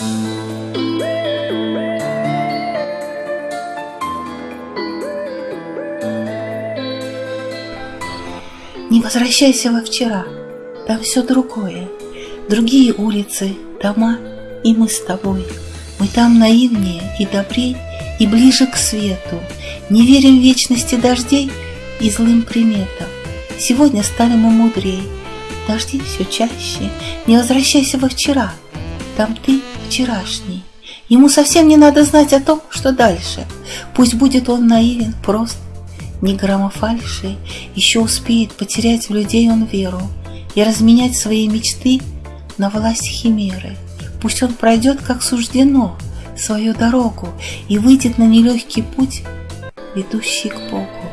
Не возвращайся во вчера, там все другое. Другие улицы, дома и мы с тобой. Мы там наивнее и добрей, и ближе к свету. Не верим в вечности дождей и злым приметам. Сегодня стали мы мудрее. Дожди все чаще, не возвращайся во вчера. Там ты вчерашний. Ему совсем не надо знать о том, что дальше. Пусть будет он наивен, прост, ни грамма фальши, еще успеет потерять в людей он веру и разменять свои мечты на власть химеры. Пусть он пройдет, как суждено, свою дорогу и выйдет на нелегкий путь, ведущий к Богу.